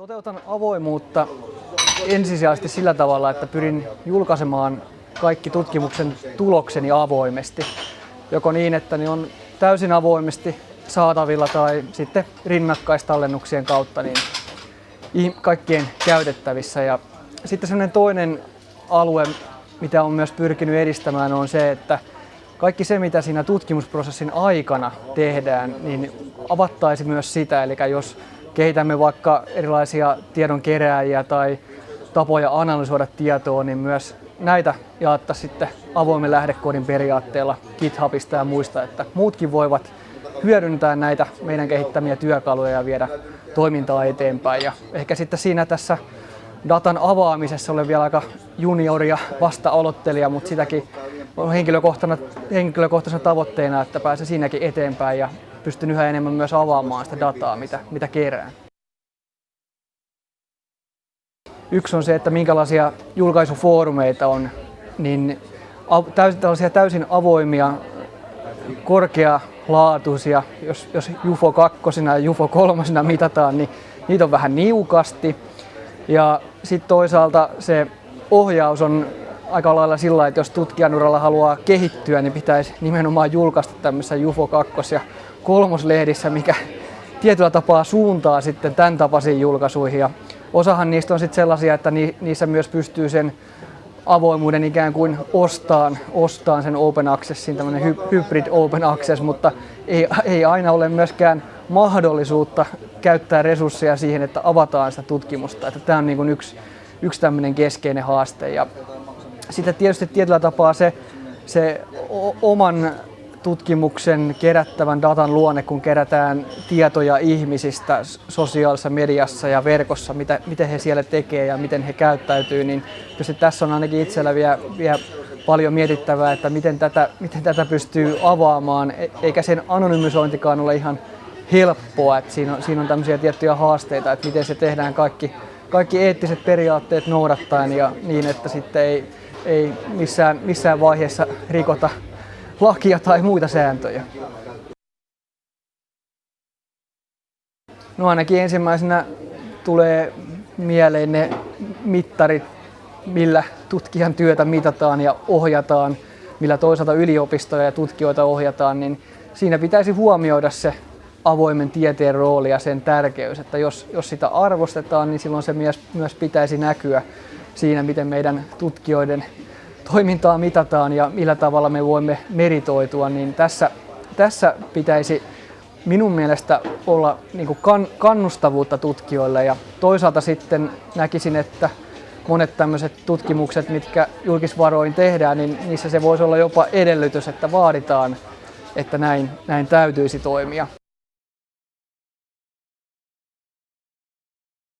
Toteutan avoimuutta ensisijaisesti sillä tavalla, että pyrin julkaisemaan kaikki tutkimuksen tulokseni avoimesti. Joko niin, että ne on täysin avoimesti saatavilla tai sitten rinnakkaistallennuksien kautta niin kaikkien käytettävissä. Ja sitten sellainen toinen alue, mitä on myös pyrkinyt edistämään, on se, että kaikki se, mitä siinä tutkimusprosessin aikana tehdään, niin avattaisi myös sitä. Eli jos kehitämme vaikka erilaisia tiedonkerääjiä tai tapoja analysoida tietoa, niin myös näitä jaattaa sitten avoimen lähdekoodin periaatteella GitHubista ja muista, että muutkin voivat hyödyntää näitä meidän kehittämiä työkaluja ja viedä toimintaa eteenpäin. Ja ehkä sitten siinä tässä datan avaamisessa olen vielä aika junioria vasta aloittelija, mutta sitäkin on henkilökohtaisena, henkilökohtaisena tavoitteena, että pääsen siinäkin eteenpäin ja pystyn yhä enemmän myös avaamaan sitä dataa, mitä, mitä kerään. Yksi on se, että minkälaisia julkaisufoorumeita on, niin tällaisia täysin avoimia, korkealaatuisia, jos, jos UFO 2 ja UFO 3 mitataan, niin niitä on vähän niukasti. Ja sitten toisaalta se ohjaus on aika lailla sillä että jos tutkijan uralla haluaa kehittyä, niin pitäisi nimenomaan julkaista tämmöisessä UFO 2 ja kolmoslehdissä, mikä tietyllä tapaa suuntaa sitten tämän tapaisiin julkaisuihin. Ja osahan niistä on sitten sellaisia, että niissä myös pystyy sen avoimuuden ikään kuin ostaan, ostaan sen open accessin, tämmöinen hybrid open access, mutta ei, ei aina ole myöskään mahdollisuutta käyttää resursseja siihen, että avataan sitä tutkimusta. Että tämä on niin kuin yksi, yksi tämmöinen keskeinen haaste. Ja sitten tietysti tietyllä tapaa se, se oman tutkimuksen kerättävän datan luonne, kun kerätään tietoja ihmisistä sosiaalisessa mediassa ja verkossa, mitä, miten he siellä tekee ja miten he käyttäytyy, niin tässä on ainakin itsellä vielä, vielä paljon mietittävää, että miten tätä, miten tätä pystyy avaamaan, e, eikä sen anonymisointikaan ole ihan helppoa, että siinä on, siinä on tämmöisiä tiettyjä haasteita, että miten se tehdään kaikki, kaikki eettiset periaatteet noudattaen ja niin, että sitten ei, ei missään, missään vaiheessa rikota lakia tai muita sääntöjä. No ainakin ensimmäisenä tulee mieleen ne mittarit, millä tutkijan työtä mitataan ja ohjataan, millä toisaalta yliopistoja ja tutkijoita ohjataan, niin siinä pitäisi huomioida se avoimen tieteen rooli ja sen tärkeys, että jos, jos sitä arvostetaan, niin silloin se myös, myös pitäisi näkyä siinä, miten meidän tutkijoiden toimintaa mitataan ja millä tavalla me voimme meritoitua, niin tässä, tässä pitäisi minun mielestä olla niin kan, kannustavuutta tutkijoille ja toisaalta sitten näkisin, että monet tämmöiset tutkimukset, mitkä julkisvaroin tehdään, niin niissä se voisi olla jopa edellytys, että vaaditaan, että näin, näin täytyisi toimia.